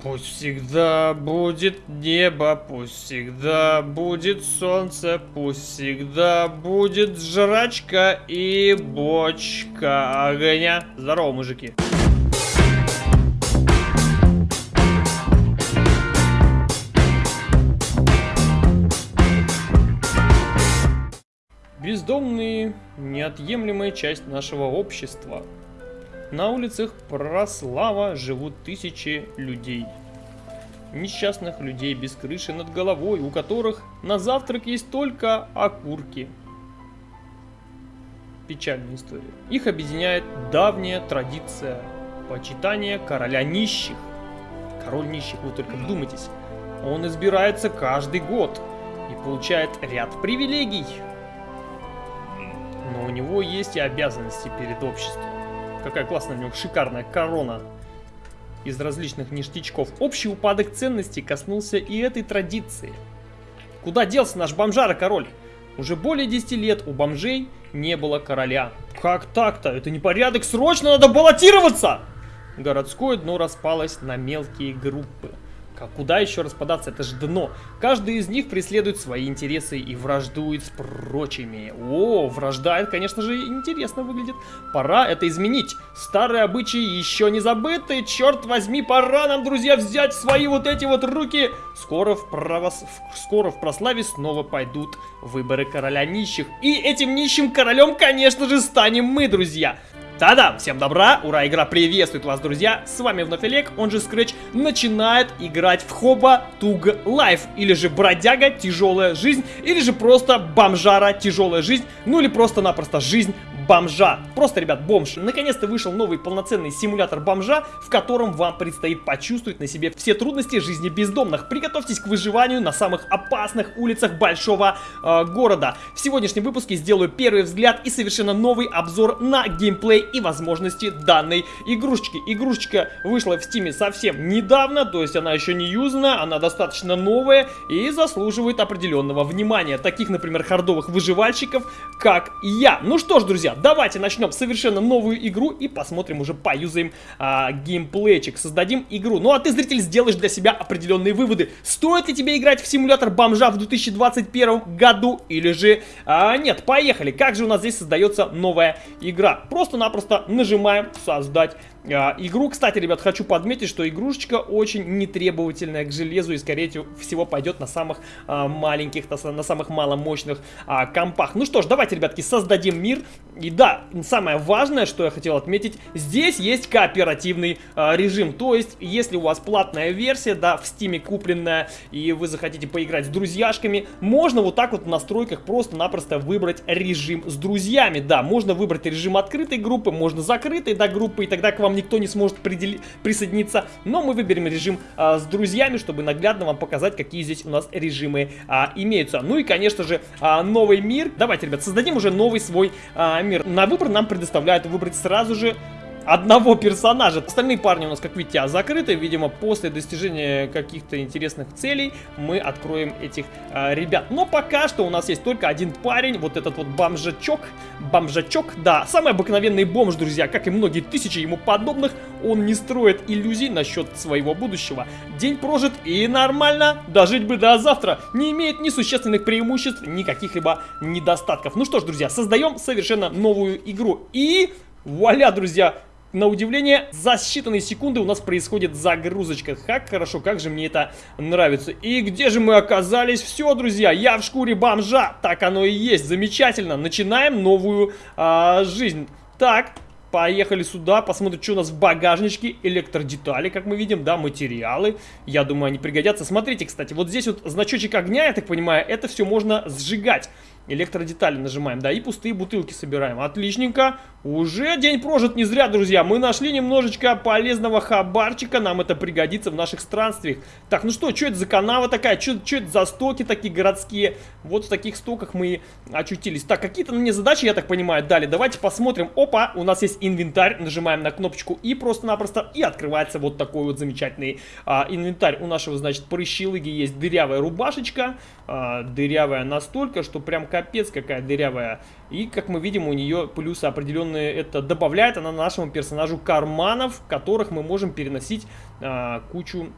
Пусть всегда будет небо, пусть всегда будет солнце, пусть всегда будет жрачка и бочка огня. Здорово, мужики. Бездомные – неотъемлемая часть нашего общества. На улицах Прослава живут тысячи людей. Несчастных людей без крыши над головой, у которых на завтрак есть только окурки. Печальная история. Их объединяет давняя традиция почитания короля нищих. Король нищих, вы только вдумайтесь. Он избирается каждый год и получает ряд привилегий. Но у него есть и обязанности перед обществом. Какая классная у него шикарная корона из различных ништячков. Общий упадок ценностей коснулся и этой традиции. Куда делся наш бомжара-король? Уже более 10 лет у бомжей не было короля. Как так-то? Это не порядок, срочно надо баллотироваться! Городское дно распалось на мелкие группы. А куда еще распадаться? Это же дно. Каждый из них преследует свои интересы и враждует с прочими. О, вражда, это, конечно же, интересно выглядит. Пора это изменить. Старые обычаи еще не забыты. Черт возьми, пора нам, друзья, взять свои вот эти вот руки. Скоро в, правос... Скоро в Праславе снова пойдут выборы короля нищих. И этим нищим королем, конечно же, станем мы, друзья. Та-да! Всем добра! Ура! Игра приветствует вас, друзья! С вами вновь Олег, он же Scratch, начинает играть в Hobo: Tough Life, или же Бродяга Тяжелая Жизнь, или же просто Бомжара Тяжелая Жизнь, ну или просто-напросто Жизнь бомжа. Просто, ребят, бомж. Наконец-то вышел новый полноценный симулятор бомжа, в котором вам предстоит почувствовать на себе все трудности жизни бездомных. Приготовьтесь к выживанию на самых опасных улицах большого э, города. В сегодняшнем выпуске сделаю первый взгляд и совершенно новый обзор на геймплей и возможности данной игрушечки. Игрушечка вышла в Steam е совсем недавно, то есть она еще не юзана, она достаточно новая и заслуживает определенного внимания. Таких, например, хардовых выживальщиков, как я. Ну что ж, друзья, давайте начнем совершенно новую игру и посмотрим, уже поюзаем а, геймплейчик, создадим игру. Ну а ты, зритель, сделаешь для себя определенные выводы. Стоит ли тебе играть в симулятор бомжа в 2021 году или же а, нет? Поехали! Как же у нас здесь создается новая игра? Просто-напросто нажимаем создать игру, кстати, ребят, хочу подметить, что игрушечка очень нетребовательная к железу и, скорее всего, пойдет на самых а, маленьких, на самых маломощных а, компах. Ну что ж, давайте, ребятки, создадим мир. И да, самое важное, что я хотел отметить, здесь есть кооперативный а, режим. То есть, если у вас платная версия, да, в стиме купленная, и вы захотите поиграть с друзьяшками, можно вот так вот в настройках просто-напросто выбрать режим с друзьями. Да, можно выбрать режим открытой группы, можно закрытой, да, группы, и тогда к вам никто не сможет присоединиться. Но мы выберем режим а, с друзьями, чтобы наглядно вам показать, какие здесь у нас режимы а, имеются. Ну и, конечно же, а, новый мир. Давайте, ребят, создадим уже новый свой а, мир. На выбор нам предоставляют выбрать сразу же одного персонажа. Остальные парни у нас, как видите, закрыты. Видимо, после достижения каких-то интересных целей мы откроем этих э, ребят. Но пока что у нас есть только один парень, вот этот вот бомжачок. Бомжачок, да, самый обыкновенный бомж, друзья, как и многие тысячи ему подобных. Он не строит иллюзий насчет своего будущего. День прожит и нормально, дожить бы до завтра. Не имеет ни существенных преимуществ, ни каких-либо недостатков. Ну что ж, друзья, создаем совершенно новую игру. И вуаля, друзья, на удивление, за считанные секунды у нас происходит загрузочка. Как хорошо, как же мне это нравится. И где же мы оказались? Все, друзья, я в шкуре бомжа. Так оно и есть. Замечательно. Начинаем новую а, жизнь. Так, Поехали сюда, посмотрим, что у нас в багажничке. Электродетали, как мы видим, да, материалы. Я думаю, они пригодятся. Смотрите, кстати, вот здесь вот значочек огня, я так понимаю, это все можно сжигать. Электродетали нажимаем, да, и пустые бутылки собираем. Отличненько. Уже день прожит не зря, друзья. Мы нашли немножечко полезного хабарчика. Нам это пригодится в наших странствиях. Так, ну что, что это за канава такая? Что это за стоки такие городские? Вот в таких стоках мы очутились. Так, какие-то мне задачи, я так понимаю, дали. Давайте посмотрим. Опа, у нас есть инвентарь. Нажимаем на кнопочку и просто-напросто и открывается вот такой вот замечательный а, инвентарь. У нашего, значит, прыщилыги есть дырявая рубашечка. А, дырявая настолько, что прям капец какая дырявая. И, как мы видим, у нее плюсы определенные это добавляет она нашему персонажу карманов, в которых мы можем переносить а, кучу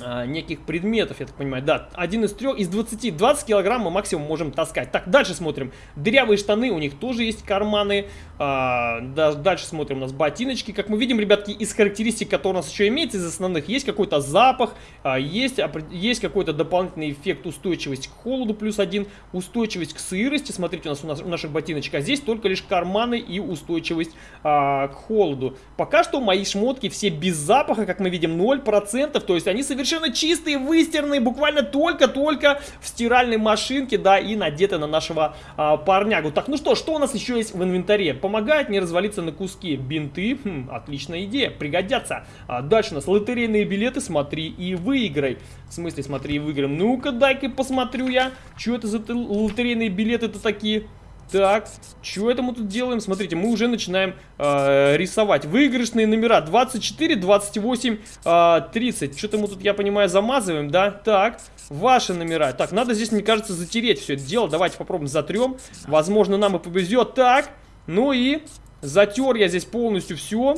а, неких предметов, я так понимаю. Да, один из трех, из 20, 20 килограмм мы максимум можем таскать. Так, дальше смотрим. Дырявые штаны, у них тоже есть карманы. А, да, дальше смотрим, у нас ботиночки. Как мы видим, ребятки, из характеристик, которые у нас еще имеется, из основных, есть какой-то запах, а, есть, есть какой-то дополнительный эффект устойчивости к холоду, плюс один, устойчивость к сырости. Смотрите, у нас у, нас, у наших ботиночек, а здесь только лишь карманы и устойчивость а, к холоду. Пока что мои шмотки все без запаха, как мы видим, 0%, то есть они совершенно чистые, выстиранные, буквально только-только в стиральной машинке, да, и надеты на нашего а, парнягу. Так, ну что, что у нас еще есть в инвентаре? Помогает не развалиться на куски. Бинты, хм, отличная идея, пригодятся. А дальше у нас лотерейные билеты, смотри и выиграй. В смысле, смотри и выиграй? Ну-ка, дай-ка посмотрю я, что это за лотерейные билеты-то такие? Так, что это мы тут делаем? Смотрите, мы уже начинаем э, рисовать. Выигрышные номера 24, 28, э, 30. Что-то мы тут, я понимаю, замазываем, да? Так, ваши номера. Так, надо здесь, мне кажется, затереть все это дело. Давайте попробуем затрем. Возможно, нам и повезет. Так, ну и затер я здесь полностью все.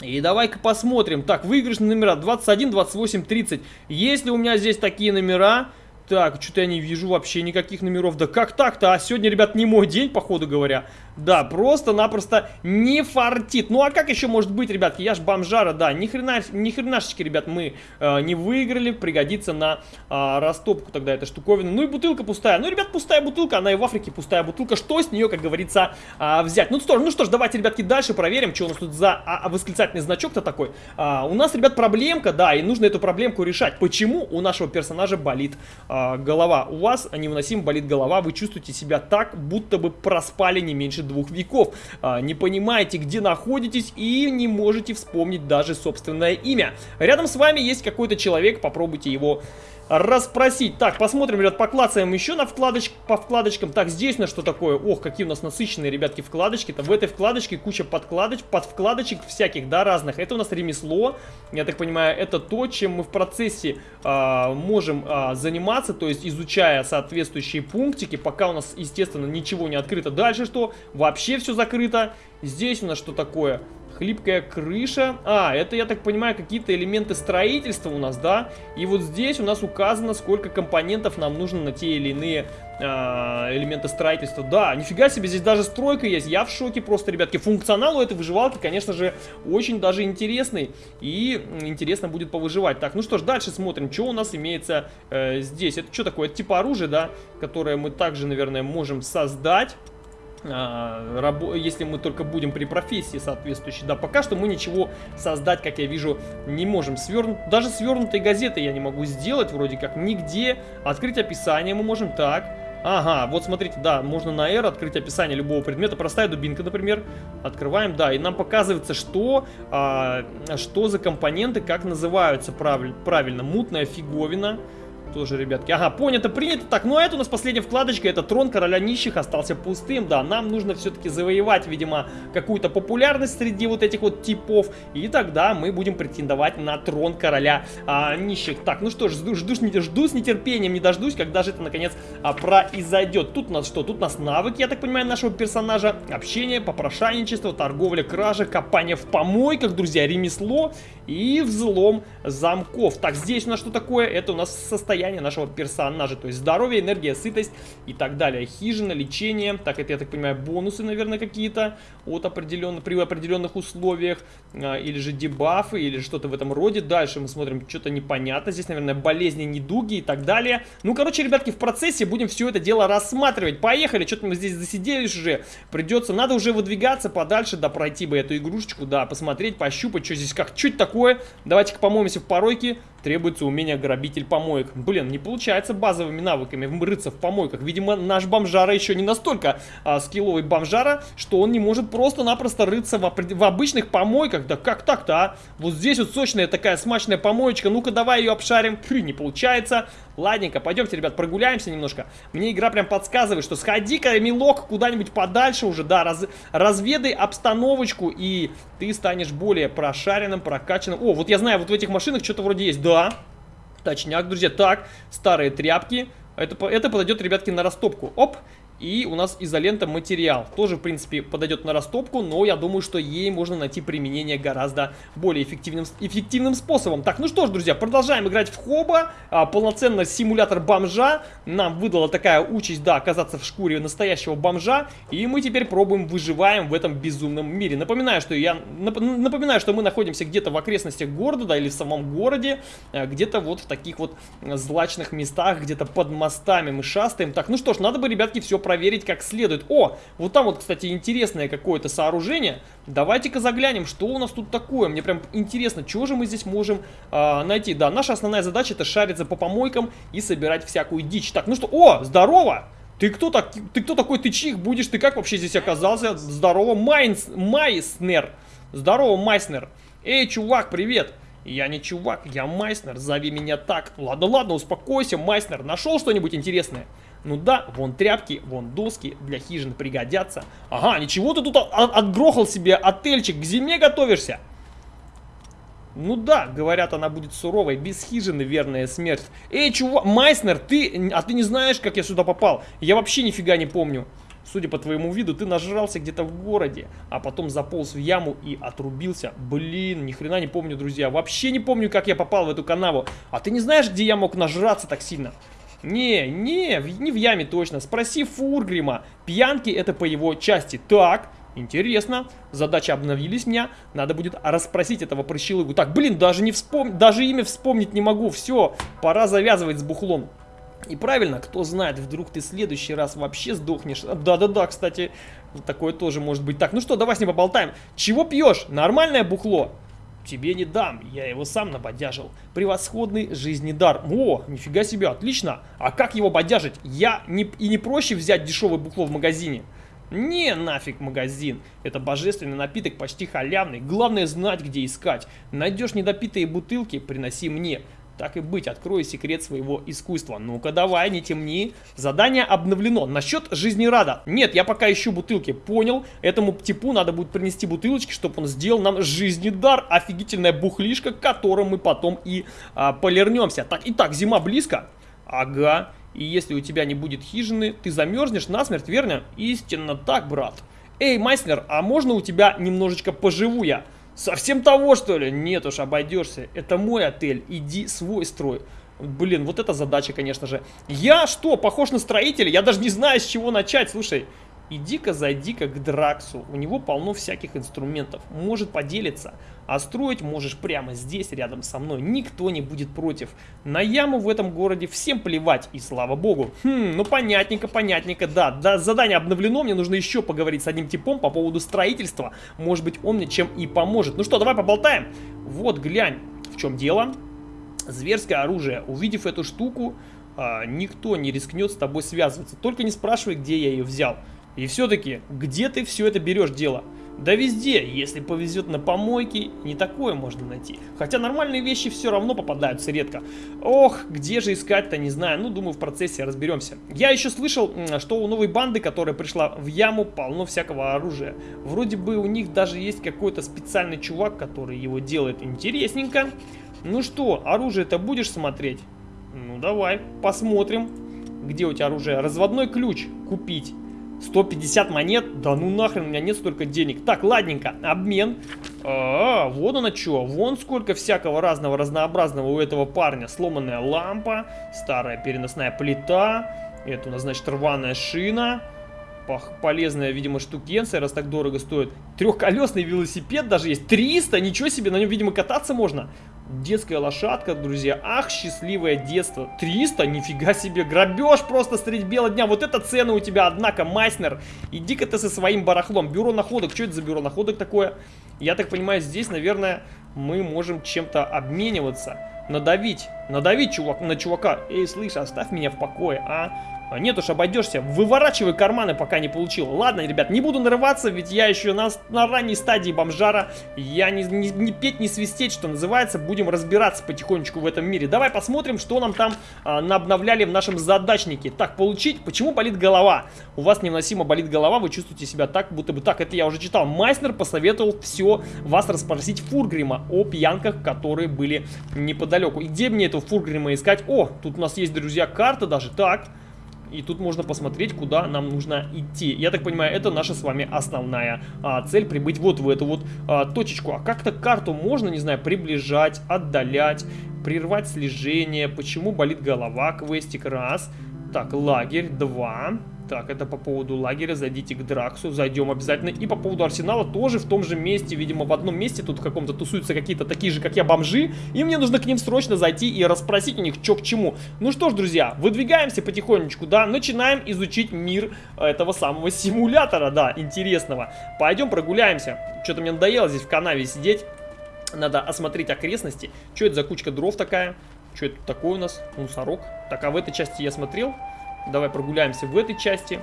И давай-ка посмотрим. Так, выигрышные номера 21, 28, 30. Если у меня здесь такие номера... Так, что-то я не вижу вообще никаких номеров. Да как так-то? А сегодня, ребят, не мой день, походу говоря. Да, просто-напросто не фартит. Ну а как еще может быть, ребятки? Я ж бомжара, да. Ни, хрена, ни хренашечки, ребят, мы э, не выиграли. Пригодится на э, растопку тогда эта штуковина. Ну и бутылка пустая. Ну, ребят, пустая бутылка. Она и в Африке пустая бутылка. Что с нее, как говорится, э, взять? Ну что, ну что ж, давайте, ребятки, дальше проверим, что у нас тут за а, а, восклицательный значок-то такой. А, у нас, ребят, проблемка, да, и нужно эту проблемку решать. Почему у нашего персонажа болит а, голова? У вас невыносимо болит голова. Вы чувствуете себя так, будто бы проспали не меньше двух веков. А, не понимаете, где находитесь и не можете вспомнить даже собственное имя. Рядом с вами есть какой-то человек, попробуйте его расспросить. Так, посмотрим, ребят, поклацаем еще на вкладоч... по вкладочкам. Так, здесь на что такое? Ох, какие у нас насыщенные, ребятки, вкладочки-то. В этой вкладочке куча подкладоч... под вкладочек всяких, да, разных. Это у нас ремесло, я так понимаю, это то, чем мы в процессе э, можем э, заниматься, то есть изучая соответствующие пунктики, пока у нас, естественно, ничего не открыто. Дальше что? Вообще все закрыто. Здесь у нас что такое? Хлипкая крыша. А, это, я так понимаю, какие-то элементы строительства у нас, да? И вот здесь у нас указано, сколько компонентов нам нужно на те или иные а, элементы строительства. Да, нифига себе, здесь даже стройка есть. Я в шоке просто, ребятки. Функционал у этой выживалки, конечно же, очень даже интересный. И интересно будет повыживать. Так, ну что ж, дальше смотрим, что у нас имеется э, здесь. Это что такое? Это типа оружие, да? Которое мы также, наверное, можем создать. А, если мы только будем при профессии соответствующей. Да, пока что мы ничего создать, как я вижу, не можем. Сверн... Даже свернутой газеты я не могу сделать, вроде как, нигде. Открыть описание мы можем так. Ага, вот смотрите, да, можно на R открыть описание любого предмета. Простая дубинка, например. Открываем, да, и нам показывается, что, а, что за компоненты, как называются правиль, правильно. Мутная фиговина тоже, ребятки. Ага, понято, принято. Так, ну а это у нас последняя вкладочка. Это трон короля нищих остался пустым. Да, нам нужно все-таки завоевать, видимо, какую-то популярность среди вот этих вот типов. И тогда мы будем претендовать на трон короля а, нищих. Так, ну что ж, жду, жду, жду с нетерпением, не дождусь, когда же это наконец а, произойдет. Тут у нас что? Тут у нас навыки, я так понимаю, нашего персонажа. Общение, попрошайничество, торговля, кража, копание в помойках, друзья, ремесло и взлом замков. Так, здесь у нас что такое? Это у нас состояние нашего персонажа, то есть здоровье, энергия, сытость и так далее. Хижина, лечение, так, это, я так понимаю, бонусы, наверное, какие-то от определенных, при определенных условиях, а, или же дебафы, или что-то в этом роде. Дальше мы смотрим, что-то непонятно, здесь, наверное, болезни, недуги и так далее. Ну, короче, ребятки, в процессе будем все это дело рассматривать. Поехали, что-то мы здесь засиделись уже, придется, надо уже выдвигаться подальше, да, пройти бы эту игрушечку, да, посмотреть, пощупать, что здесь, как, чуть такое такое. Давайте-ка помоемся в поройке. Требуется умение грабитель помоек. Блин, не получается базовыми навыками рыться в помойках. Видимо, наш бомжара еще не настолько а, скилловый бомжара, что он не может просто-напросто рыться в, в обычных помойках. Да как так-то, а? Вот здесь вот сочная такая смачная помоечка. Ну-ка, давай ее обшарим. Хы, не получается. Ладненько, пойдемте, ребят, прогуляемся немножко. Мне игра прям подсказывает, что сходи-ка, милок, куда-нибудь подальше уже, да, раз, разведай обстановочку, и ты станешь более прошаренным, прокачанным. О, вот я знаю, вот в этих машинах что-то вроде есть. Да, точняк, друзья. Так, старые тряпки. Это, это подойдет, ребятки, на растопку. Оп, И у нас изолента материал. Тоже, в принципе, подойдет на растопку, но я думаю, что ей можно найти применение гораздо более эффективным, эффективным способом. Так, ну что ж, друзья, продолжаем играть в Хоба. А, полноценно симулятор бомжа. Нам выдала такая участь, да, оказаться в шкуре настоящего бомжа. И мы теперь пробуем, выживаем в этом безумном мире. Напоминаю, что я напоминаю, что мы находимся где-то в окрестностях города, да, или в самом городе. А, где-то вот в таких вот злачных местах, где-то под мостами мы шастаем. Так, ну что ж, надо бы, ребятки, все проверить как следует. О, вот там вот, кстати, интересное какое-то сооружение. Давайте-ка заглянем, что у нас тут такое. Мне прям интересно, что же мы здесь можем э, найти. Да, наша основная задача это шариться по помойкам и собирать всякую дичь. Так, ну что, о, здорово! Ты кто, так, ты кто такой, ты чих будешь? Ты как вообще здесь оказался? Здорово, Майнс, Майснер. Здорово, Майснер. Эй, чувак, привет. Я не чувак, я Майснер, зови меня так. Ладно, ладно, успокойся, Майснер. Нашел что-нибудь интересное? Ну да, вон тряпки, вон доски, для хижины пригодятся. Ага, ничего ты тут отгрохал себе отельчик, к зиме готовишься? Ну да, говорят, она будет суровой, без хижины верная смерть. Эй, чувак, Майснер, ты, а ты не знаешь, как я сюда попал? Я вообще нифига не помню. Судя по твоему виду, ты нажрался где-то в городе, а потом заполз в яму и отрубился. Блин, ни хрена не помню, друзья. Вообще не помню, как я попал в эту канаву. А ты не знаешь, где я мог нажраться так сильно? Не, не, не в яме точно. Спроси Фургрима. Пьянки это по его части. Так, интересно. Задача обновились меня. Надо будет расспросить этого прыщелыгу. Так, блин, даже не вспом... даже имя вспомнить не могу. Все, пора завязывать с бухлом. И правильно, кто знает, вдруг ты в следующий раз вообще сдохнешь. Да-да-да, кстати, такое тоже может быть. Так, ну что, давай с ним поболтаем. Чего пьешь? Нормальное бухло? Тебе не дам, я его сам набодяжил. Превосходный жизни дар. О, нифига себе, отлично. А как его бодяжить? Я не, и не проще взять дешевое бухло в магазине. Не нафиг магазин. Это божественный напиток, почти халявный. Главное знать, где искать. Найдешь недопитые бутылки, приноси мне. Так и быть, открою секрет своего искусства. Ну-ка давай, не темни. Задание обновлено. Насчет жизнерада. Нет, я пока ищу бутылки. Понял. Этому типу надо будет принести бутылочки, чтобы он сделал нам жизнедар. Офигительная бухлишка, которым мы потом и а, полирнемся. Так, итак, зима близко. Ага. И если у тебя не будет хижины, ты замерзнешь насмерть, верно? Истинно так, брат. Эй, Майснер, а можно у тебя немножечко поживу я? Совсем того, что ли? Нет уж, обойдешься. Это мой отель, иди свой строй. Блин, вот эта задача, конечно же. Я что, похож на строителя? Я даже не знаю, с чего начать. Слушай, Иди-ка, зайди-ка к Драксу. У него полно всяких инструментов. Может поделиться. А строить можешь прямо здесь, рядом со мной. Никто не будет против. На яму в этом городе всем плевать. И слава богу. Хм, ну понятненько, понятненько. Да, да, задание обновлено. Мне нужно еще поговорить с одним типом по поводу строительства. Может быть, он мне чем и поможет. Ну что, давай поболтаем. Вот, глянь, в чем дело. Зверское оружие. Увидев эту штуку, а, никто не рискнет с тобой связываться. Только не спрашивай, где я ее взял. И все-таки, где ты все это берешь дело? Да везде, если повезет на помойке, не такое можно найти. Хотя нормальные вещи все равно попадаются редко. Ох, где же искать-то, не знаю. Ну, думаю, в процессе разберемся. Я еще слышал, что у новой банды, которая пришла в яму, полно всякого оружия. Вроде бы у них даже есть какой-то специальный чувак, который его делает интересненько. Ну что, оружие-то будешь смотреть? Ну, давай, посмотрим. Где у тебя оружие? Разводной ключ купить. 150 монет? Да ну нахрен, у меня нет столько денег. Так, ладненько, обмен. А, -а, -а вон она что, вон сколько всякого разного, разнообразного у этого парня. Сломанная лампа, старая переносная плита. Это у нас, значит, рваная шина. Полезная, видимо, штукенция, раз так дорого стоит. Трехколесный велосипед даже есть. 300, ничего себе, на нем, видимо, кататься можно. Детская лошадка, друзья. Ах, счастливое детство. 300? Нифига себе. Грабеж просто средь бела дня. Вот это цены у тебя, однако, Майснер. Иди-ка ты со своим барахлом. Бюро находок. Что это за бюро находок такое? Я так понимаю, здесь, наверное, мы можем чем-то обмениваться. Надавить. Надавить чувак, на чувака. Эй, слышь, оставь меня в покое, а? Нет уж, обойдешься. Выворачивай карманы, пока не получил. Ладно, ребят, не буду нарываться, ведь я еще на, на ранней стадии бомжара. Я не, не, не петь, не свистеть, что называется. Будем разбираться потихонечку в этом мире. Давай посмотрим, что нам там а, обновляли в нашем задачнике. Так, получить. Почему болит голова? У вас невыносимо болит голова, вы чувствуете себя так, будто бы так. Это я уже читал. Майснер посоветовал все вас расспросить Фургрима о пьянках, которые были неподалеку. И где мне этого Фургрима искать? О, тут у нас есть, друзья, карта даже. Так... И тут можно посмотреть, куда нам нужно идти. Я так понимаю, это наша с вами основная а, цель, прибыть вот в эту вот а, точечку. А как-то карту можно, не знаю, приближать, отдалять, прервать слежение. Почему болит голова? Квестик раз. Так, лагерь два. Так, это по поводу лагеря. Зайдите к Драксу. Зайдем обязательно. И по поводу Арсенала тоже в том же месте. Видимо, в одном месте тут каком-то тусуются какие-то такие же, как я, бомжи. И мне нужно к ним срочно зайти и расспросить у них, что к чему. Ну что ж, друзья, выдвигаемся потихонечку, да. Начинаем изучить мир этого самого симулятора, да, интересного. Пойдем прогуляемся. Что-то мне надоело здесь в канаве сидеть. Надо осмотреть окрестности. Что это за кучка дров такая? Что это такое у нас? Мусорок. Так, а в этой части я смотрел. Давай прогуляемся в этой части.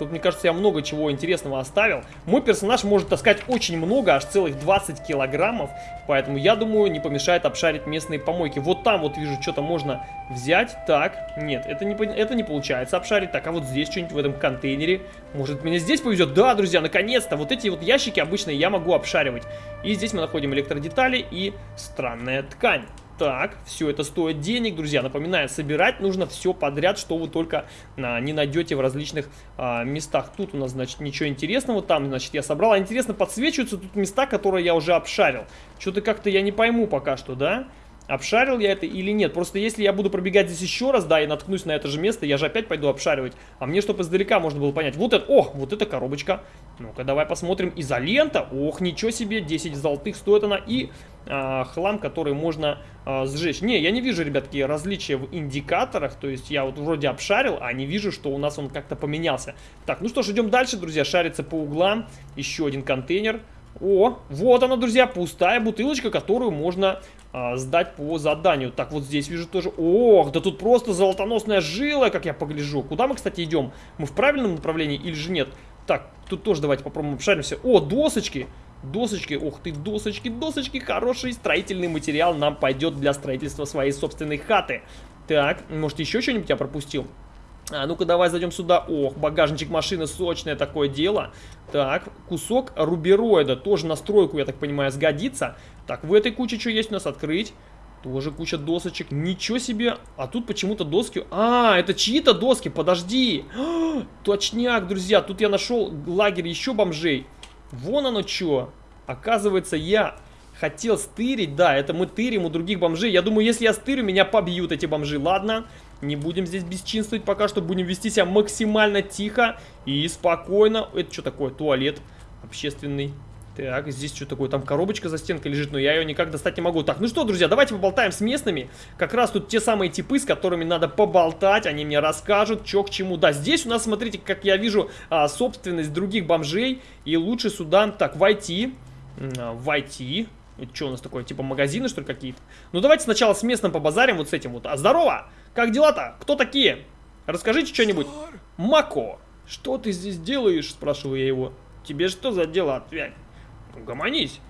Тут, мне кажется, я много чего интересного оставил. Мой персонаж может таскать очень много, аж целых 20 килограммов. Поэтому, я думаю, не помешает обшарить местные помойки. Вот там вот вижу, что-то можно взять. Так, нет, это не, это не получается обшарить. Так, а вот здесь что-нибудь в этом контейнере. Может, меня здесь повезет? Да, друзья, наконец-то. Вот эти вот ящики обычно я могу обшаривать. И здесь мы находим электродетали и странная ткань. Так, все это стоит денег, друзья. Напоминаю, собирать нужно все подряд, что вы только а, не найдете в различных а, местах. Тут у нас, значит, ничего интересного. Там, значит, я собрал. А интересно, подсвечиваются тут места, которые я уже обшарил. Что-то как-то я не пойму пока что, да? обшарил я это или нет. Просто если я буду пробегать здесь еще раз, да, и наткнусь на это же место, я же опять пойду обшаривать. А мне, чтобы издалека можно было понять. Вот это, о, вот эта коробочка. Ну-ка, давай посмотрим. Изолента. Ох, ничего себе, 10 золотых стоит она. И а, хлам, который можно а, сжечь. Не, я не вижу, ребятки, различия в индикаторах. То есть я вот вроде обшарил, а не вижу, что у нас он как-то поменялся. Так, ну что ж, идем дальше, друзья. Шарится по углам. Еще один контейнер. О, вот она, друзья, пустая бутылочка, которую можно а, сдать по заданию. Так, вот здесь вижу тоже... Ох, да тут просто золотоносная жила, как я погляжу. Куда мы, кстати, идем? Мы в правильном направлении или же нет? Так, тут тоже давайте попробуем обшаримся. О, досочки! Досочки, ох ты, досочки, досочки, хороший строительный материал нам пойдет для строительства своей собственной хаты. Так, может еще что-нибудь я пропустил? А, ну-ка, давай зайдем сюда. Ох, багажничек машины, сочное такое дело. Так, кусок рубероида, тоже на стройку, я так понимаю, сгодится. Так, в этой куче что есть у нас? Открыть. Тоже куча досочек. Ничего себе. А тут почему-то доски... А, это чьи-то доски, подожди. А, точняк, друзья, тут я нашел лагерь еще бомжей. Вон оно что. Оказывается, я хотел стырить. Да, это мы тырим у других бомжей. Я думаю, если я стырю, меня побьют эти бомжи. Ладно. Не будем здесь бесчинствовать пока что. Будем вести себя максимально тихо и спокойно. Это что такое? Туалет общественный. Так, здесь что такое? Там коробочка за стенкой лежит, но я ее никак достать не могу. Так, ну что, друзья, давайте поболтаем с местными. Как раз тут те самые типы, с которыми надо поболтать. Они мне расскажут, что к чему. Да, здесь у нас, смотрите, как я вижу, а, собственность других бомжей. И лучше сюда, так, войти. Войти. Это что у нас такое, типа магазины, что ли, какие-то? Ну, давайте сначала с местным побазарим, вот с этим вот. А здорово! Как дела-то? Кто такие? Расскажите что-нибудь. Мако, что ты здесь делаешь? Спрашиваю я его. Тебе что за дело, отвянь? Угомонись.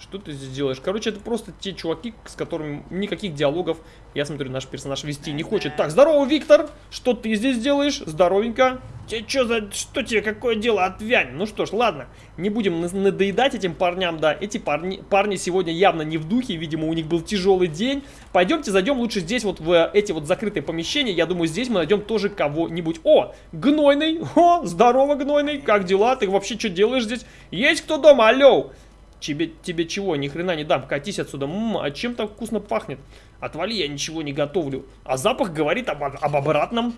Что ты здесь делаешь? Короче, это просто те чуваки, с которыми никаких диалогов, я смотрю, наш персонаж вести не хочет. Так, здорово, Виктор! Что ты здесь делаешь? Здоровенько. Тебе что за... Что тебе? Какое дело? Отвянь. Ну что ж, ладно. Не будем надоедать этим парням, да. Эти парни, парни сегодня явно не в духе. Видимо, у них был тяжелый день. Пойдемте зайдем лучше здесь вот в эти вот закрытые помещения. Я думаю, здесь мы найдем тоже кого-нибудь. О, Гнойный. О, здорово, Гнойный. Как дела? Ты вообще что делаешь здесь? Есть кто дома? Алло. Тебе, тебе чего? Ни хрена не дам. Катись отсюда. Ммм, а чем так вкусно пахнет? Отвали, я ничего не готовлю. А запах говорит об, об обратном.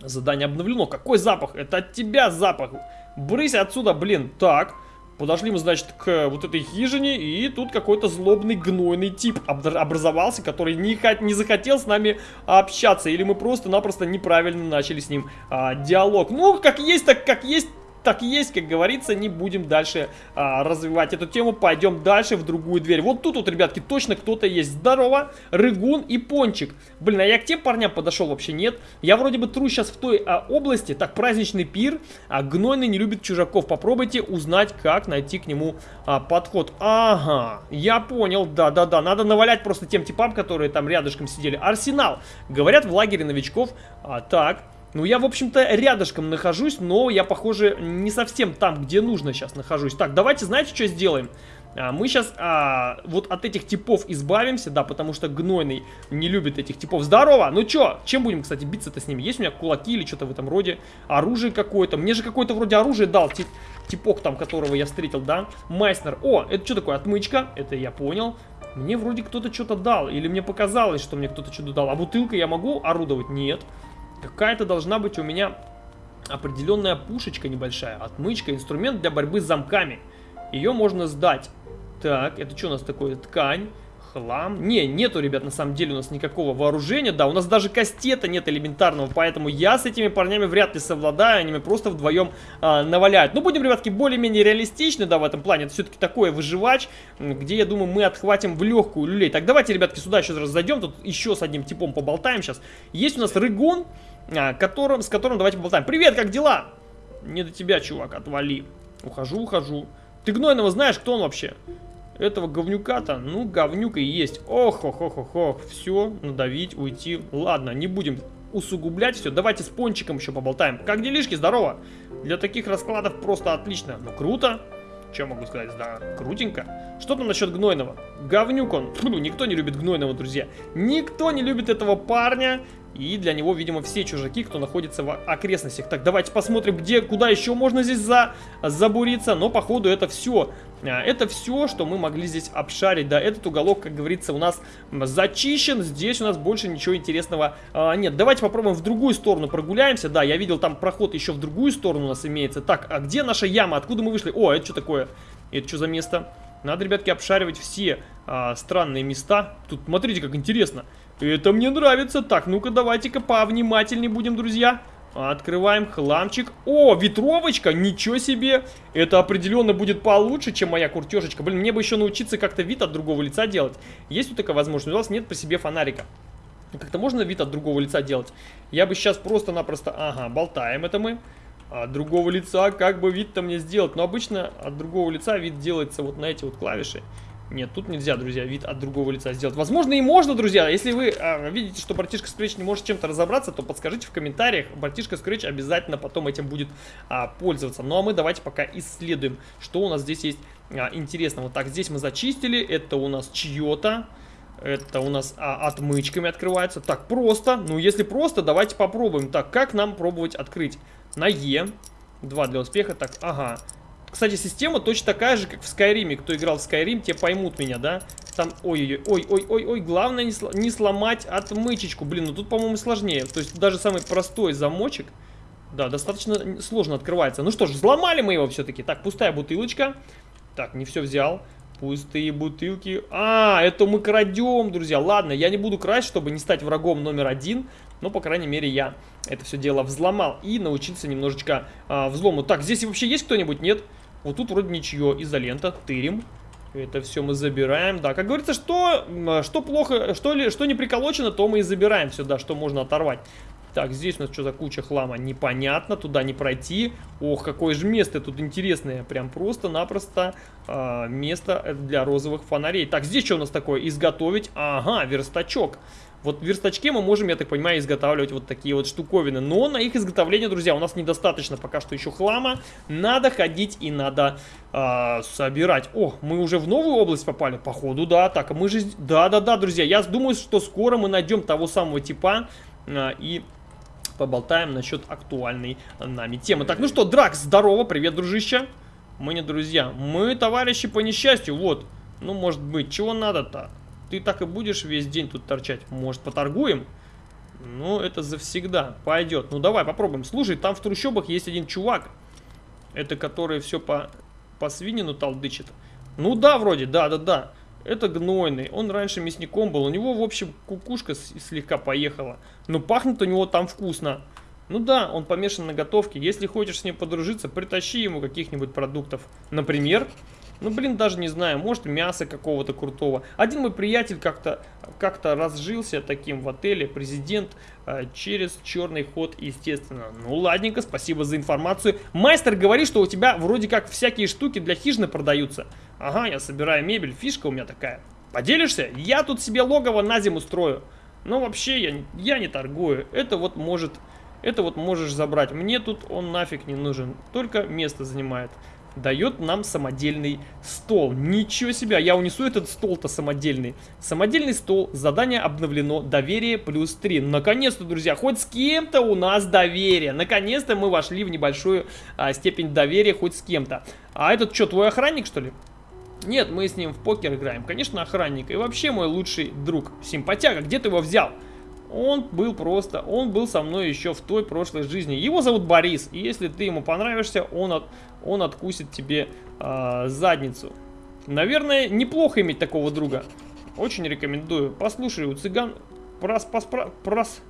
Задание обновлено. Какой запах? Это от тебя запах. Брысь отсюда, блин. Так. Подошли мы, значит, к вот этой хижине, и тут какой-то злобный гнойный тип образовался, который не, не захотел с нами общаться, или мы просто-напросто неправильно начали с ним а, диалог. Ну, как есть, так как есть, так есть, как говорится, не будем дальше а, развивать эту тему. Пойдем дальше в другую дверь. Вот тут вот, ребятки, точно кто-то есть. Здорово, Рыгун и Пончик. Блин, а я к тем парням подошел вообще нет. Я вроде бы тру сейчас в той а, области. Так, праздничный пир. А Гнойный не любит чужаков. Попробуйте узнать, как найти к нему а, подход. Ага, я понял. Да-да-да, надо навалять просто тем типам, которые там рядышком сидели. Арсенал. Говорят, в лагере новичков. А, так, ну, я, в общем-то, рядышком нахожусь, но я, похоже, не совсем там, где нужно сейчас нахожусь. Так, давайте, знаете, что сделаем? А, мы сейчас а, вот от этих типов избавимся, да, потому что гнойный не любит этих типов. Здорово! Ну чё, чем будем, кстати, биться-то с ними? Есть у меня кулаки или что-то в этом роде? Оружие какое-то. Мне же какое-то вроде оружие дал, тип, типок там, которого я встретил, да? Майснер. О, это что такое? Отмычка. Это я понял. Мне вроде кто-то что-то дал. Или мне показалось, что мне кто-то что-то дал. А бутылка я могу орудовать? Нет. Какая-то должна быть у меня определенная пушечка небольшая. Отмычка, инструмент для борьбы с замками. Ее можно сдать. Так, это что у нас такое? Ткань. Хлам. Не, нету, ребят, на самом деле у нас никакого вооружения. Да, у нас даже кастета нет элементарного, поэтому я с этими парнями вряд ли совладаю. Они меня просто вдвоем а, наваляют. Ну, будем, ребятки, более-менее реалистичны, да, в этом плане. Это все-таки такое выживач, где, я думаю, мы отхватим в легкую люлей. Так, давайте, ребятки, сюда еще раз зайдем. Тут еще с одним типом поболтаем сейчас. Есть у нас рыгон, которым, с которым давайте поболтаем. Привет, как дела? Не до тебя, чувак, отвали. Ухожу, ухожу. Ты Гнойного знаешь, кто он вообще? Этого говнюка-то, ну, говнюк и есть. Ох, ох, ох, ох, ох. Все, надавить, уйти. Ладно, не будем усугублять все. Давайте с пончиком еще поболтаем. Как делишки, здорово? Для таких раскладов просто отлично. Ну, круто. Что могу сказать? Да, крутенько. Что там насчет Гнойного? Говнюк он. Фу, никто не любит Гнойного, друзья. Никто не любит этого парня. И для него, видимо, все чужаки, кто находится в окрестностях. Так, давайте посмотрим, где, куда еще можно здесь за, забуриться. Но, походу, это все. А, это все, что мы могли здесь обшарить. Да, этот уголок, как говорится, у нас зачищен. Здесь у нас больше ничего интересного а, нет. Давайте попробуем в другую сторону прогуляемся. Да, я видел, там проход еще в другую сторону у нас имеется. Так, а где наша яма? Откуда мы вышли? О, это что такое? Это что за место? Надо, ребятки, обшаривать все а, странные места. Тут, смотрите, как интересно. Это мне нравится. Так, ну-ка, давайте-ка повнимательнее будем, друзья. Открываем хламчик. О, ветровочка, ничего себе. Это определенно будет получше, чем моя куртежечка. Блин, мне бы еще научиться как-то вид от другого лица делать. Есть вот такая возможность? У вас нет при себе фонарика. Как-то можно вид от другого лица делать? Я бы сейчас просто-напросто... Ага, болтаем это мы. От другого лица как бы вид-то мне сделать? Но обычно от другого лица вид делается вот на эти вот клавиши. Нет, тут нельзя, друзья, вид от другого лица сделать. Возможно, и можно, друзья. Если вы а, видите, что братишка Scratch не может чем-то разобраться, то подскажите в комментариях. Братишка Scratch обязательно потом этим будет а, пользоваться. Ну, а мы давайте пока исследуем, что у нас здесь есть а, интересного. Так, здесь мы зачистили. Это у нас чье-то. Это у нас а, отмычками открывается. Так, просто. Ну, если просто, давайте попробуем. Так, как нам пробовать открыть? На Е. Два для успеха. Так, ага. Кстати, система точно такая же, как в Скайриме. Кто играл в Скайрим, те поймут меня, да? Там, ой-ой-ой-ой-ой-ой, главное не, сло, не сломать отмычечку. Блин, ну тут, по-моему, сложнее. То есть даже самый простой замочек, да, достаточно сложно открывается. Ну что ж, взломали мы его все-таки. Так, пустая бутылочка. Так, не все взял. Пустые бутылки. А, это мы крадем, друзья. Ладно, я не буду красть, чтобы не стать врагом номер один. Но, по крайней мере, я это все дело взломал и научился немножечко а, взлому. Так, здесь вообще есть кто-нибудь? Нет? Вот тут вроде ничего. Изолента, тырим. Это все мы забираем. Да, как говорится, что, что плохо, что, ли, что не приколочено, то мы и забираем сюда, что можно оторвать. Так, здесь у нас что за куча хлама? Непонятно, туда не пройти. Ох, какое же место тут интересное. Прям просто-напросто э, место для розовых фонарей. Так, здесь что у нас такое? Изготовить. Ага, верстачок. Вот в верстачке мы можем, я так понимаю, изготавливать вот такие вот штуковины. Но на их изготовление, друзья, у нас недостаточно пока что еще хлама. Надо ходить и надо э, собирать. О, мы уже в новую область попали? Походу, да. Так, мы же... Да-да-да, друзья, я думаю, что скоро мы найдем того самого типа э, и поболтаем насчет актуальной нами темы. Так, ну что, Дракс, здорово, привет, дружище. Мы не друзья, мы товарищи по несчастью, вот. Ну, может быть, чего надо-то? Ты так и будешь весь день тут торчать? Может, поторгуем? Ну, это завсегда. Пойдет. Ну, давай попробуем. Слушай, там в трущобах есть один чувак. Это который все по, по свинину толдычит. Ну да, вроде, да-да-да. Это гнойный. Он раньше мясником был. У него, в общем, кукушка слегка поехала. Но пахнет у него там вкусно. Ну да, он помешан на готовке. Если хочешь с ним подружиться, притащи ему каких-нибудь продуктов. Например, ну, блин, даже не знаю, может мясо какого-то крутого. Один мой приятель как-то как, -то, разжился таким в отеле, президент, э, через черный ход, естественно. Ну, ладненько, спасибо за информацию. Мастер говорит, что у тебя вроде как всякие штуки для хижины продаются. Ага, я собираю мебель, фишка у меня такая. Поделишься? Я тут себе логово на зиму строю. Но вообще я, я не торгую. Это вот может... Это вот можешь забрать. Мне тут он нафиг не нужен. Только место занимает. Дает нам самодельный стол. Ничего себе, я унесу этот стол-то самодельный. Самодельный стол, задание обновлено, доверие плюс 3. Наконец-то, друзья, хоть с кем-то у нас доверие. Наконец-то мы вошли в небольшую а, степень доверия хоть с кем-то. А этот что, твой охранник, что ли? Нет, мы с ним в покер играем. Конечно, охранник. И вообще мой лучший друг. Симпатяга, где ты его взял? Он был просто, он был со мной еще в той прошлой жизни. Его зовут Борис, и если ты ему понравишься, он, от, он откусит тебе э, задницу. Наверное, неплохо иметь такого друга. Очень рекомендую. Послушай, у цыган прос, поспра, прос,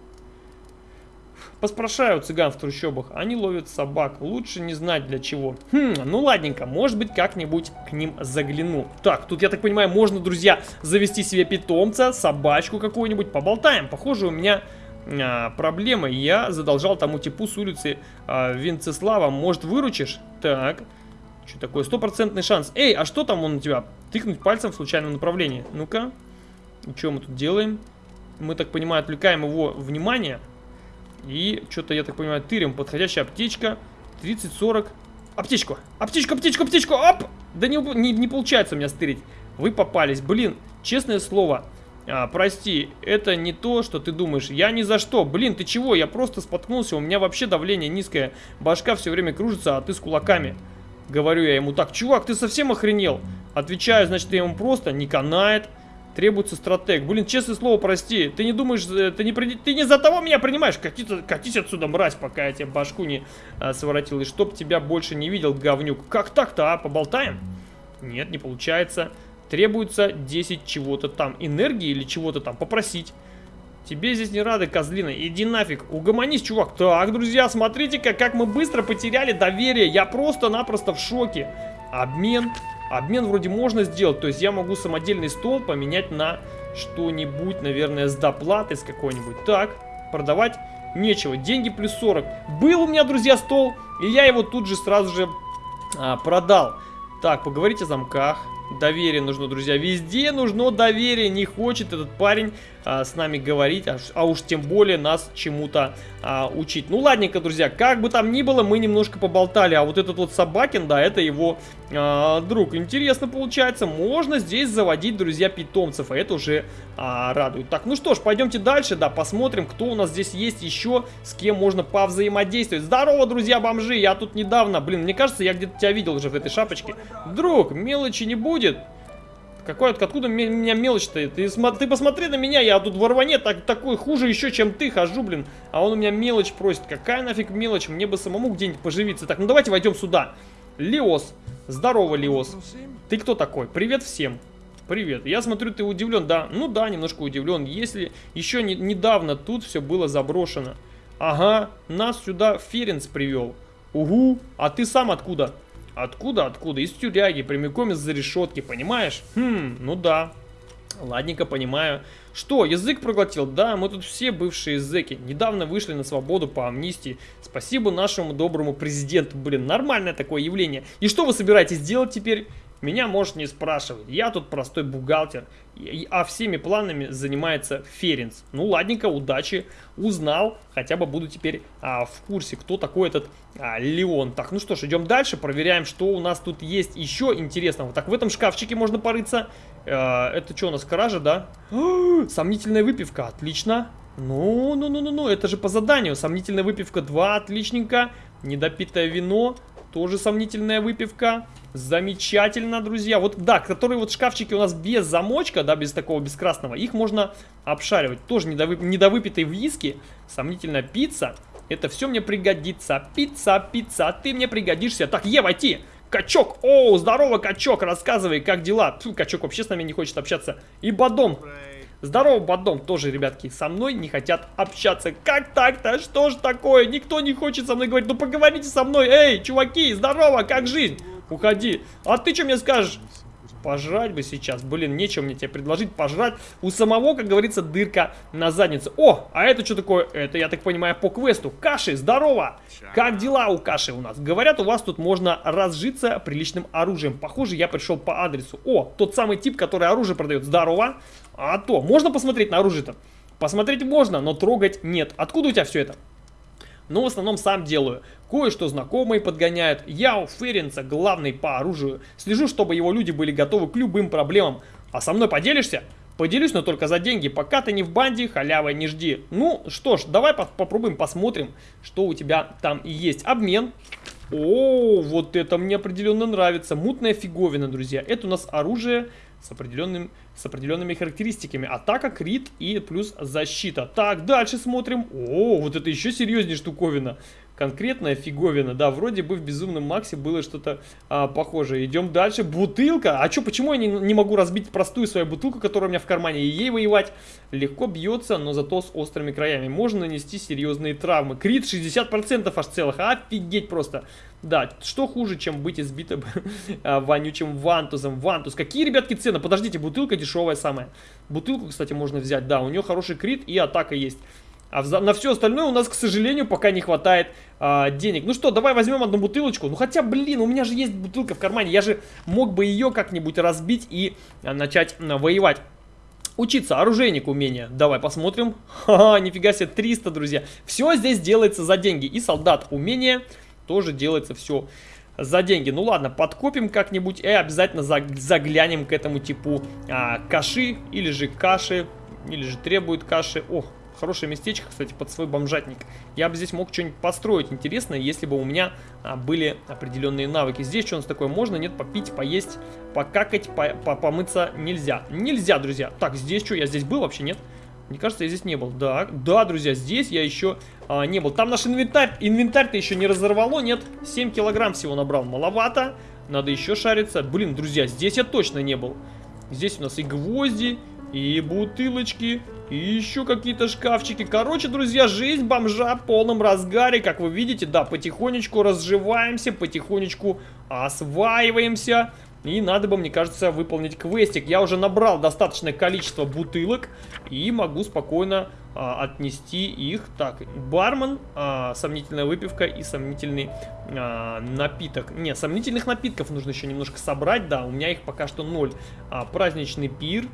Поспрашаю цыган в трущобах, они ловят собак, лучше не знать для чего. Хм, ну ладненько, может быть как-нибудь к ним загляну. Так, тут, я так понимаю, можно, друзья, завести себе питомца, собачку какую-нибудь, поболтаем. Похоже, у меня а, проблема, я задолжал тому типу с улицы а, Винцеслава, может выручишь? Так, что такое, стопроцентный шанс. Эй, а что там он у тебя? Тыкнуть пальцем в случайном направлении. Ну-ка, что мы тут делаем? Мы, так понимаю, отвлекаем его внимание. И что-то, я так понимаю, тырим. Подходящая аптечка. 30-40. Аптечку! Аптечку, аптечку, аптечку! Оп! Да не, не, не получается у меня стырить. Вы попались. Блин, честное слово. А, прости, это не то, что ты думаешь. Я ни за что. Блин, ты чего? Я просто споткнулся. У меня вообще давление низкое. Башка все время кружится, а ты с кулаками. Говорю я ему так. Чувак, ты совсем охренел? Отвечаю, значит, я ему просто не канает. Требуется стратег. Блин, честное слово, прости. Ты не думаешь, э, ты не, ты не за того меня принимаешь. Катись, катись отсюда, мразь, пока я тебе башку не а, своротил. И чтоб тебя больше не видел, говнюк. Как так-то, а? Поболтаем? Нет, не получается. Требуется 10 чего-то там. Энергии или чего-то там. Попросить. Тебе здесь не рады, козлина. Иди нафиг. Угомонись, чувак. Так, друзья, смотрите-ка, как мы быстро потеряли доверие. Я просто-напросто в шоке. Обмен Обмен вроде можно сделать, то есть я могу самодельный стол поменять на что-нибудь, наверное, с доплатой с какой-нибудь. Так, продавать нечего. Деньги плюс 40. Был у меня, друзья, стол, и я его тут же сразу же а, продал. Так, поговорить о замках. Доверие нужно, друзья. Везде нужно доверие. Не хочет этот парень а, с нами говорить, а, а уж тем более нас чему-то а, учить. Ну, ладненько, друзья. Как бы там ни было, мы немножко поболтали. А вот этот вот Собакин, да, это его а, друг. Интересно получается. Можно здесь заводить, друзья, питомцев. А это уже а, радует. Так, ну что ж, пойдемте дальше, да, посмотрим, кто у нас здесь есть еще, с кем можно повзаимодействовать. Здорово, друзья, бомжи. Я тут недавно, блин, мне кажется, я где-то тебя видел уже в этой шапочке. Друг, мелочи не будет. Какой, откуда меня мелочь-то? Ты, ты посмотри на меня, я тут в рване так, такой хуже еще, чем ты хожу, блин. А он у меня мелочь просит. Какая нафиг мелочь? Мне бы самому где-нибудь поживиться. Так, ну давайте войдем сюда. Леос. Здорово, Леос. Ты кто такой? Привет всем. Привет. Я смотрю, ты удивлен. Да, ну да, немножко удивлен. Если еще не, недавно тут все было заброшено. Ага, нас сюда Ференц привел. Угу, а ты сам откуда? Откуда, откуда? Из тюряги, прямиком из-за решетки, понимаешь? Хм, ну да. Ладненько, понимаю. Что, язык проглотил? Да, мы тут все бывшие зэки. Недавно вышли на свободу по амнистии. Спасибо нашему доброму президенту. Блин, нормальное такое явление. И что вы собираетесь делать теперь? Меня можешь не спрашивать. Я тут простой бухгалтер. А всеми планами занимается Ференц. Ну ладненько, удачи. Узнал. Хотя бы буду теперь а, в курсе, кто такой этот а, Леон. Так, ну что ж, идем дальше. Проверяем, что у нас тут есть еще интересного. Так, в этом шкафчике можно порыться. А, это что у нас, кража, да? Сомнительная выпивка. Отлично. Ну, ну, ну, ну, ну, это же по заданию. Сомнительная выпивка 2, отличненько. Недопитое вино, тоже сомнительная выпивка. Замечательно, друзья. Вот, да, которые вот шкафчики у нас без замочка, да, без такого, без красного, их можно обшаривать. Тоже недовып... недовыпитый виски, сомнительная пицца. Это все мне пригодится. Пицца, пицца, ты мне пригодишься. Так, Е, войти! Качок! О, здорово, качок! Рассказывай, как дела? Фу, качок вообще с нами не хочет общаться. И Бадом. Здорово, Бадом. Тоже, ребятки, со мной не хотят общаться. Как так-то? Что ж такое? Никто не хочет со мной говорить. Ну поговорите со мной. Эй, чуваки, здорово, как жизнь? Уходи. А ты что мне скажешь? Пожрать бы сейчас. Блин, нечего мне тебе предложить пожрать. У самого, как говорится, дырка на заднице. О, а это что такое? Это, я так понимаю, по квесту. Каши, здорово! Как дела у Каши у нас? Говорят, у вас тут можно разжиться приличным оружием. Похоже, я пришел по адресу. О, тот самый тип, который оружие продает. Здорово! А то, можно посмотреть на оружие-то? Посмотреть можно, но трогать нет. Откуда у тебя все это? но в основном сам делаю. Кое-что знакомые подгоняют. Я у Ференца главный по оружию. Слежу, чтобы его люди были готовы к любым проблемам. А со мной поделишься? Поделюсь, но только за деньги. Пока ты не в банде, халявы не жди. Ну, что ж, давай по попробуем, посмотрим, что у тебя там есть. Обмен. О, вот это мне определенно нравится. Мутная фиговина, друзья. Это у нас оружие с, определенным, с определенными характеристиками. Атака, крит и плюс защита. Так, дальше смотрим. О, вот это еще серьезнее штуковина конкретная фиговина. Да, вроде бы в Безумном Максе было что-то а, похожее. Идем дальше. Бутылка. А что, почему я не, не могу разбить простую свою бутылку, которая у меня в кармане, и ей воевать? Легко бьется, но зато с острыми краями. Можно нанести серьезные травмы. Крит 60% аж целых. Офигеть просто. Да, что хуже, чем быть избитым а, вонючим вантузом. Вантуз. Какие, ребятки, цены? Подождите, бутылка дешевая самая. Бутылку, кстати, можно взять. Да, у нее хороший крит и атака есть. А на все остальное у нас, к сожалению, пока не хватает а, денег. Ну что, давай возьмем одну бутылочку. Ну хотя, блин, у меня же есть бутылка в кармане. Я же мог бы ее как-нибудь разбить и а, начать а, воевать. Учиться, оружейник умения. Давай посмотрим. Ха-ха, нифига себе, 300, друзья. Все здесь делается за деньги. И солдат умения тоже делается все за деньги. Ну ладно, подкопим как-нибудь и обязательно заглянем к этому типу а, каши или же каши, или же требует каши. Ох, Хорошее местечко, кстати, под свой бомжатник. Я бы здесь мог что-нибудь построить интересное, если бы у меня а, были определенные навыки. Здесь что у нас такое можно? Нет, попить, поесть, покакать, по -по помыться нельзя. Нельзя, друзья. Так, здесь что? Я здесь был вообще? Нет? Мне кажется, я здесь не был. Да, да, друзья, здесь я еще а, не был. Там наш инвентарь. Инвентарь-то еще не разорвало, нет? 7 килограмм всего набрал. Маловато. Надо еще шариться. Блин, друзья, здесь я точно не был. Здесь у нас и гвозди, и бутылочки, и еще какие-то шкафчики. Короче, друзья, жизнь бомжа в полном разгаре. Как вы видите, да, потихонечку разживаемся, потихонечку осваиваемся. И надо бы, мне кажется, выполнить квестик. Я уже набрал достаточное количество бутылок и могу спокойно а, отнести их. Так, бармен, а, сомнительная выпивка и сомнительный а, напиток. Не, сомнительных напитков нужно еще немножко собрать, да, у меня их пока что ноль. А, праздничный пир,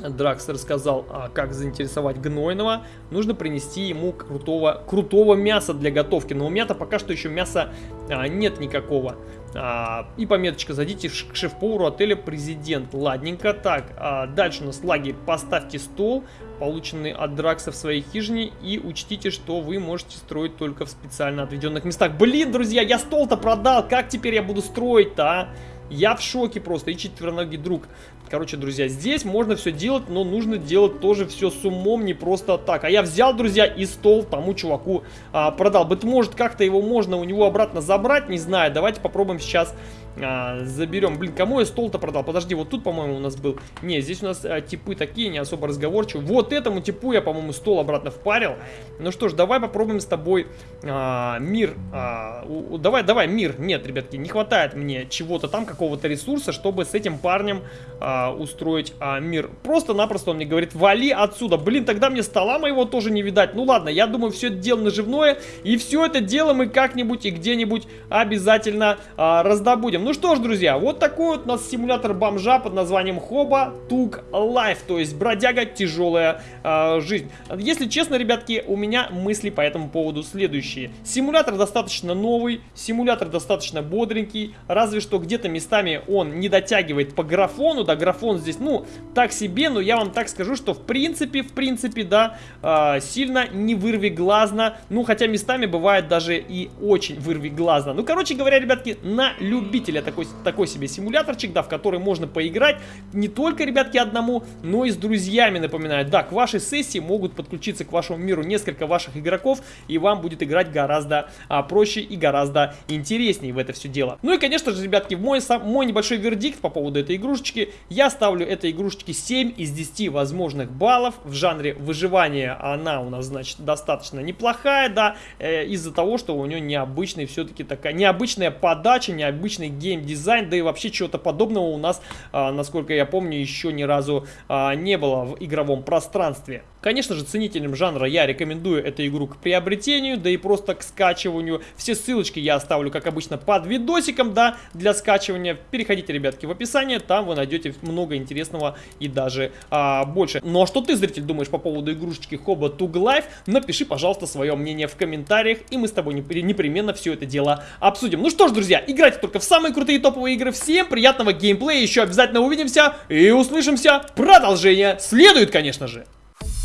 Дракс рассказал, а, как заинтересовать Гнойного. Нужно принести ему крутого, крутого мяса для готовки. Но у меня-то пока что еще мяса а, нет никакого. А, и пометочка, зайдите к шеф-повару отеля Президент. Ладненько. Так, а, дальше у нас лагерь. Поставьте стол, полученный от Дракса в своей хижине. И учтите, что вы можете строить только в специально отведенных местах. Блин, друзья, я стол-то продал. Как теперь я буду строить-то, а? Я в шоке просто. И четвероногий друг Короче, друзья, здесь можно все делать, но нужно делать тоже все с умом, не просто так. А я взял, друзья, и стол тому чуваку а, продал. Быть может, как-то его можно у него обратно забрать, не знаю. Давайте попробуем сейчас а, заберем. Блин, кому я стол-то продал? Подожди, вот тут, по-моему, у нас был. Не, здесь у нас а, типы такие, не особо разговорчивые. Вот этому типу я, по-моему, стол обратно впарил. Ну что ж, давай попробуем с тобой а, мир. А, у, давай, давай, мир. Нет, ребятки, не хватает мне чего-то там, какого-то ресурса, чтобы с этим парнем а, устроить а, мир. Просто-напросто он мне говорит, вали отсюда. Блин, тогда мне стола моего тоже не видать. Ну ладно, я думаю, все это дело наживное. И все это дело мы как-нибудь и где-нибудь обязательно а, раздобудем. Ну что ж, друзья, вот такой вот у нас симулятор бомжа под названием Hobo: Tough Life, то есть бродяга тяжелая э, жизнь. Если честно, ребятки, у меня мысли по этому поводу следующие. Симулятор достаточно новый, симулятор достаточно бодренький, разве что где-то местами он не дотягивает по графону, да, графон здесь, ну, так себе, но я вам так скажу, что в принципе, в принципе, да, э, сильно не вырви глазно, ну, хотя местами бывает даже и очень вырви глазно. Ну, короче говоря, ребятки, на любителя деле такой, такой себе симуляторчик, да, в который можно поиграть не только, ребятки, одному, но и с друзьями, напоминаю. Да, к вашей сессии могут подключиться к вашему миру несколько ваших игроков, и вам будет играть гораздо а, проще и гораздо интереснее в это все дело. Ну и, конечно же, ребятки, мой, сам, мой небольшой вердикт по поводу этой игрушечки. Я ставлю этой игрушечке 7 из 10 возможных баллов. В жанре выживания она у нас, значит, достаточно неплохая, да, э, из-за того, что у нее необычный все-таки такая, необычная подача, необычный геймплей геймдизайн, да и вообще чего-то подобного у нас, а, насколько я помню, еще ни разу а, не было в игровом пространстве. Конечно же, ценителям жанра я рекомендую эту игру к приобретению, да и просто к скачиванию. Все ссылочки я оставлю, как обычно, под видосиком, да, для скачивания. Переходите, ребятки, в описание, там вы найдете много интересного и даже а, больше. Ну а что ты, зритель, думаешь по поводу игрушечки Хоба Туг Life? Напиши, пожалуйста, свое мнение в комментариях, и мы с тобой непременно все это дело обсудим. Ну что ж, друзья, играйте только в самые крутые топовые игры. Всем приятного геймплея, еще обязательно увидимся и услышимся. Продолжение следует, конечно же.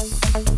Thank you.